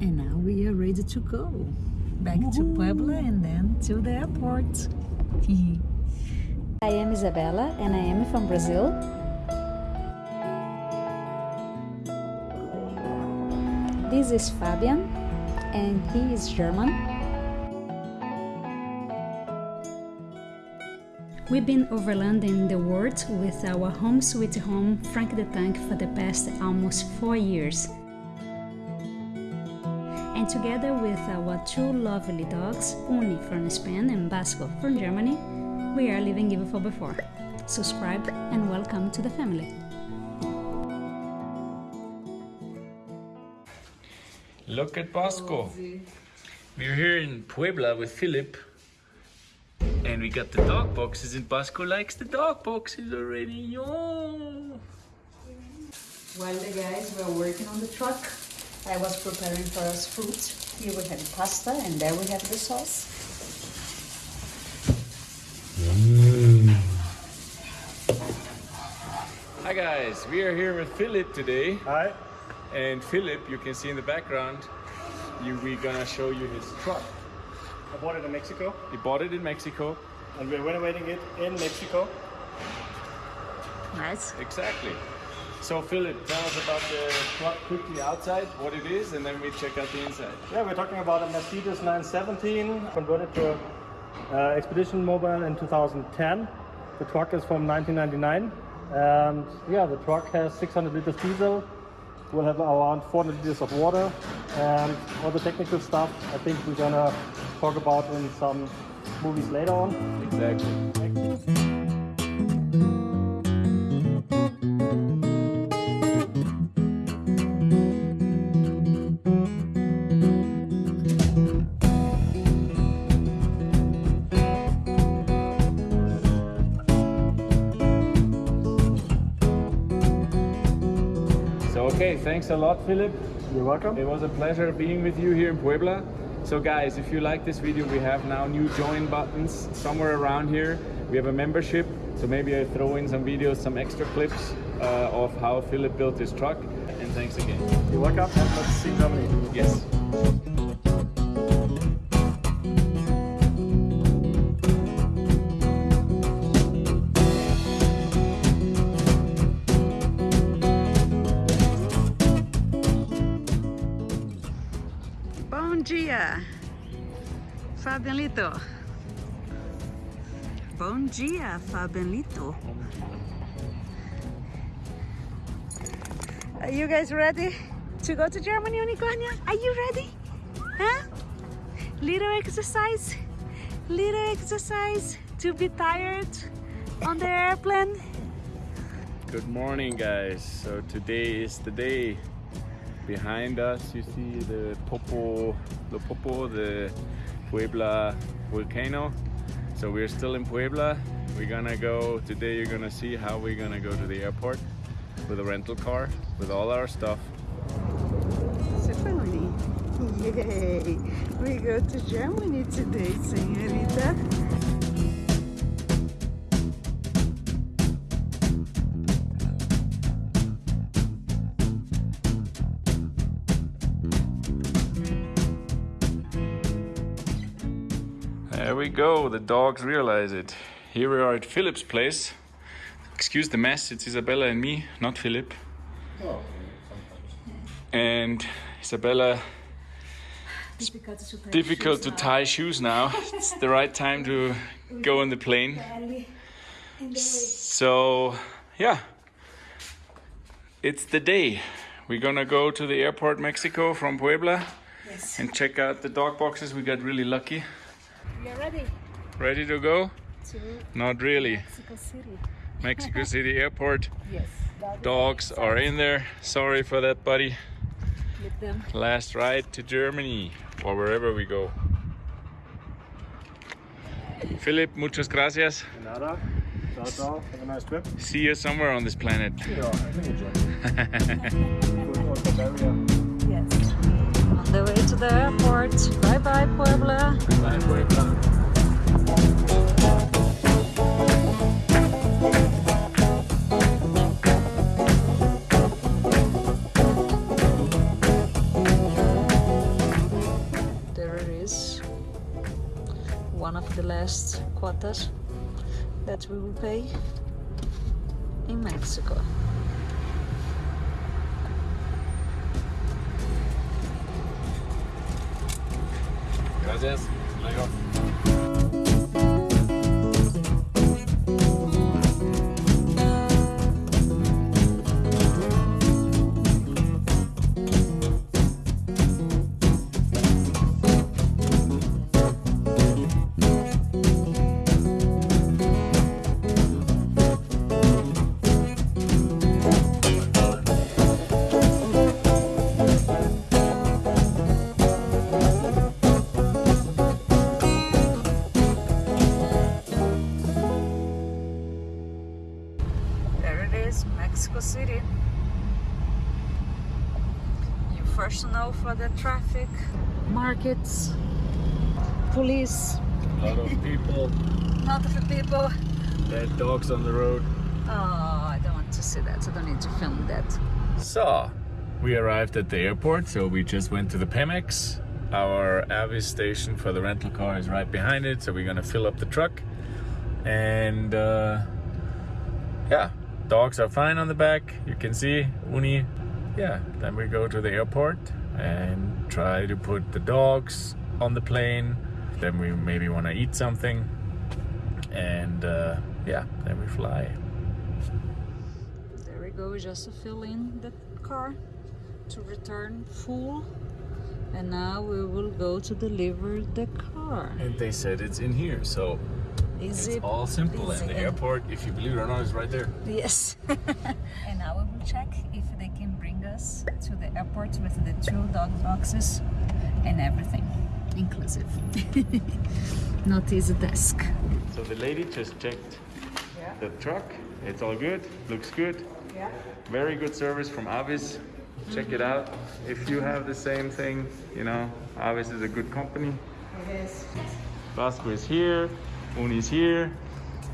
And now we are ready to go back to Puebla and then to the airport. I am Isabella and I am from Brazil. This is Fabian and he is German. We've been overlanding the world with our home sweet home Frank the Tank for the past almost four years. And together with uh, our two lovely dogs, Uni from Spain and Basco from Germany, we are living even for before. Subscribe and welcome to the family. Look at Basco. We're here in Puebla with Philip. And we got the dog boxes and Basco likes the dog boxes already. Yo. While the guys were working on the truck, I was preparing for us food. Here we have pasta and there we have the sauce. Mm. Hi guys, we are here with Philip today. Hi. And Philip, you can see in the background, you, we're gonna show you his truck. I bought it in Mexico He bought it in Mexico. and we're renovating it in Mexico. Nice. Exactly. So Philip, tell us about the truck quickly outside, what it is, and then we check out the inside. Yeah, we're talking about a Mercedes 917 converted to uh, Expedition Mobile in 2010. The truck is from 1999 and yeah, the truck has 600 liters diesel. We'll have around 400 liters of water and all the technical stuff I think we're gonna talk about in some movies later on. Exactly. So thanks a lot Philip. You're welcome. It was a pleasure being with you here in Puebla. So guys, if you like this video, we have now new join buttons somewhere around here. We have a membership, so maybe I throw in some videos, some extra clips uh, of how Philip built his truck. And thanks again. You're welcome let's see Germany. Yes. Fabianito. Bom dia, Fabianito. Are you guys ready to go to Germany, Unicornia? Are you ready? Huh? Little exercise, little exercise to be tired on the airplane. Good morning guys. So today is the day. Behind us you see the Popo, the Popo, the Puebla volcano. So we're still in Puebla. We're gonna go, today you're gonna see how we're gonna go to the airport with a rental car with all our stuff. Funny. Yay! We go to Germany today, señorita. There we go, the dogs realize it. Here we are at Philip's place. Excuse the mess, it's Isabella and me, not Philip. Oh, And Isabella, Difficult to tie difficult shoes to now. tie shoes now. It's the right time to go on the plane. Belly in the way. So, yeah, it's the day. We're gonna go to the airport Mexico from Puebla Yes. and check out the dog boxes. We got really lucky. We are ready Ready to go? to Not really. Mexico City. Mexico City Airport. Yes. Dogs are in there. Sorry for that, buddy. Them. Last ride to Germany or wherever we go. Philip, muchas gracias. Nada. Ciao, ciao. Have a nice trip. See you somewhere on this planet. Yeah, I think enjoy. Good for Bavaria. Yes. On the way to the airport. Bye bye, Puebla. Bye bye, Puebla. one of the last quotas that we will pay in Mexico. Gracias. Markets, police, A lot of people, not of the people. dead dogs on the road. Oh, I don't want to see that. I don't need to film that. So, we arrived at the airport, so we just went to the Pemex. Our Avis station for the rental car is right behind it, so we're gonna fill up the truck. And uh, yeah, dogs are fine on the back. You can see Uni. Yeah, then we go to the airport and try to put the dogs on the plane. Then we maybe want to eat something, and uh, yeah, then we fly. There we go, just to fill in the car to return full. And now we will go to deliver the car. And they said it's in here, so Easy. It's all simple, and the airport, if you believe it or not, is right there. Yes. and now we will check if they can bring us to the airport with the two dog boxes and everything, inclusive. Not easy task. So the lady just checked the truck. It's all good, looks good. Yeah. Very good service from Avis. Check it out. If you have the same thing, you know, Avis is a good company. Yes. Vasco is here, Uni's here.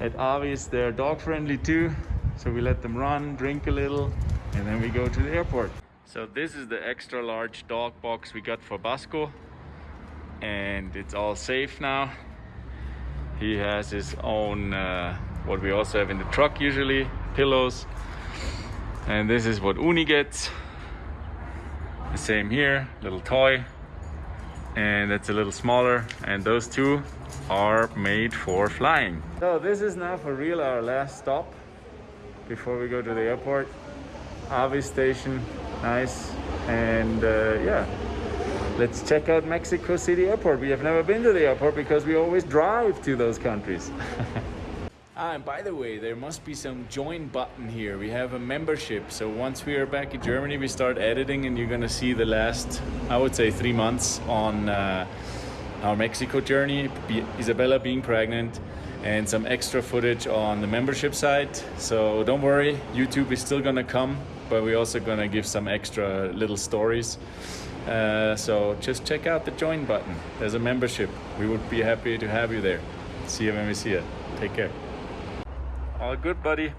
At Avis, they're dog friendly too. So we let them run, drink a little, and then we go to the airport. So this is the extra large dog box we got for Basco And it's all safe now. He has his own, uh, what we also have in the truck usually, pillows. And this is what Uni gets. The same here, little toy and it's a little smaller and those two are made for flying so this is now for real our last stop before we go to the airport Avi station nice and uh, yeah let's check out Mexico City airport we have never been to the airport because we always drive to those countries Ah, and by the way, there must be some join button here. We have a membership. So once we are back in Germany, we start editing, and you're gonna see the last, I would say, three months on uh, our Mexico journey, be, Isabella being pregnant, and some extra footage on the membership site. So don't worry, YouTube is still gonna come, but we're also gonna give some extra little stories. Uh, so just check out the join button. There's a membership. We would be happy to have you there. See you when we see you. Take care. All good, buddy.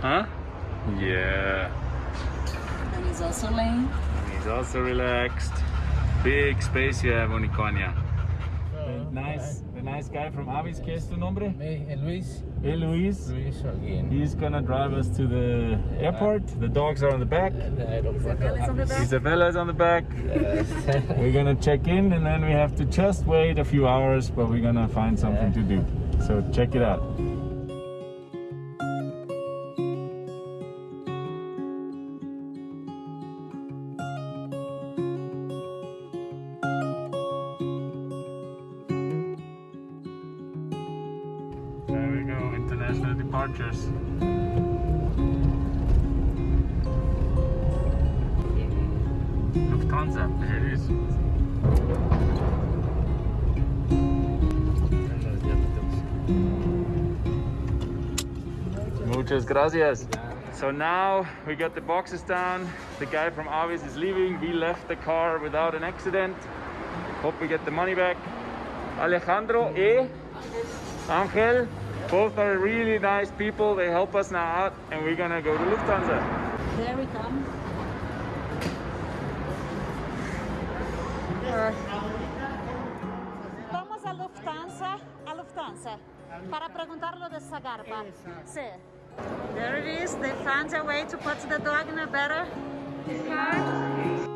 Huh? Yeah. And he's also laying. He's also relaxed. Big space you have, Unicornia. The nice, the nice guy from Avis, ¿qué es tu nombre? Me, eh, Luis. Hey, Luis. Luis again. He's gonna drive us to the airport. The dogs are on the back. The aeropuerto. Isabella's on the back. Isabella is on the back. Yes. We're gonna check in and then we have to just wait a few hours, but we're gonna find something to do. So check it out. Lufthansa, it is. Muchas gracias. So now we got the boxes down. The guy from Avis is leaving. We left the car without an accident. Hope we get the money back. Alejandro e Angel, both are really nice people. They help us now out, and we're gonna go to Lufthansa. There we come. Vamos a Lufthansa, a Lufthansa, para. Sí. There it is, they found a way to put the dog in a better car.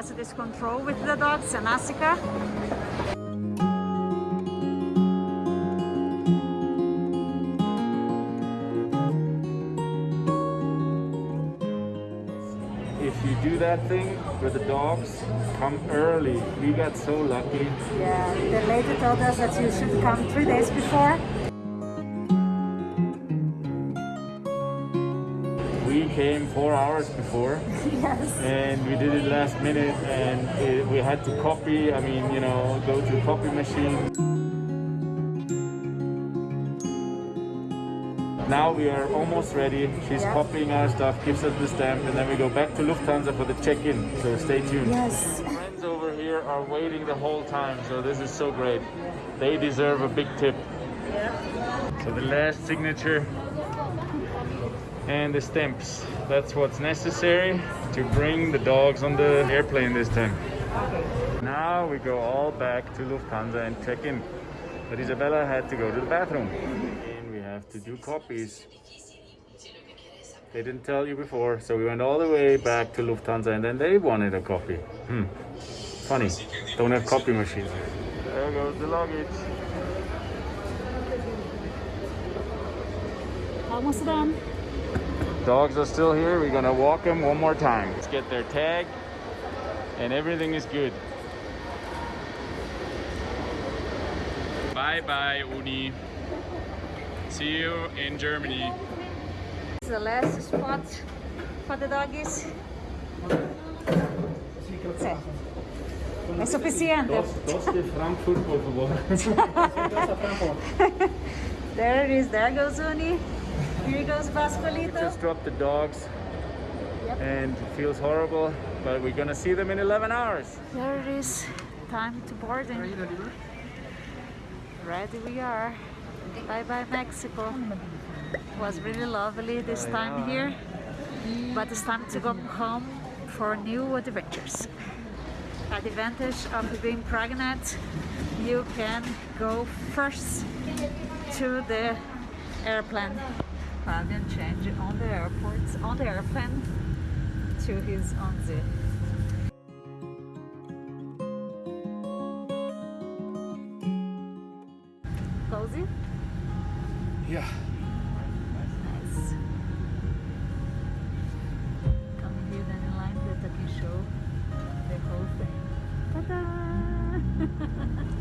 This control with the dog, Senasica. If you do that thing with the dogs, come early. We got so lucky. Yeah, the lady told us that you should come three days before. Came four hours before. Yes. and we did it last minute and it, we had to copy i mean you know go to copy machine now we are almost ready she's Yeah. copying our stuff gives us the stamp and then we go back to lufthansa for the check-in so stay tuned Yes. friends over here are waiting the whole time so this is so great they deserve a big tip Yeah. so the last signature and the stamps. That's what's necessary to bring the dogs on the airplane this time. Now we go all back to Lufthansa and check in. But Isabella had to go to the bathroom. And we have to do copies. They didn't tell you before, so we went all the way back to Lufthansa and then they wanted a copy. Hmm. Funny. Don't have copy machines. There goes the luggage. Almost done. Dogs are still here. We're gonna walk them one more time. Let's get their tag, and everything is good. Bye bye, Uni. See you in Germany. It's the last spot for the doggies. Sì. È sufficiente. Das ist Frankfurt, por favor. There it is. There goes Uni. Here goes Vascolito. Just dropped the dogs, Yep. and it feels horrible, but we're gonna see them in 11 hours. There it is. Time to boarding. Ready we are. Bye bye Mexico. It Was really lovely this time here, but it's time to go home for new adventures. At the Advantage of being pregnant, you can go first to the airplane. Fabian change on the airport, on the airplane to his own zip. Cozy? Yeah. Nice. Come here then in line that I can show the whole thing. Ta-da!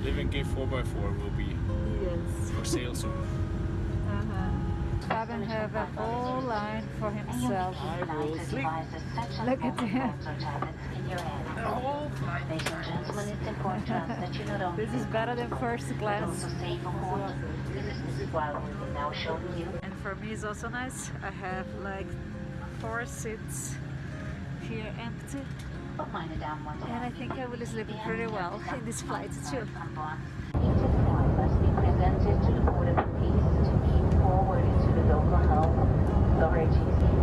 Living Gate 4x4 will be yes. for sale soon. Fabian have a whole line for himself. I will sleep. Look at him. Ladies and gentlemen, it's important to us that you not only This is better than first class. save on board. This is Mrs. Wild we will now show you. And for me it's also nice. I have like four seats here empty. But meine Damen und And I think I will sleep pretty well in this flight too. on board. Each of one must be presented to the Board of Peace to be forwarded to the local health authorities. Please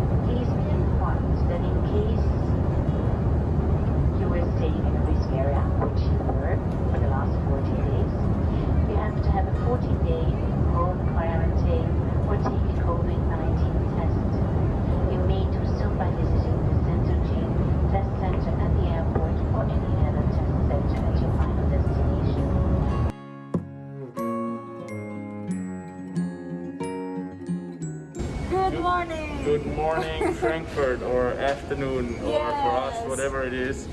morning! Frankfurt, or afternoon, or for us, whatever it is.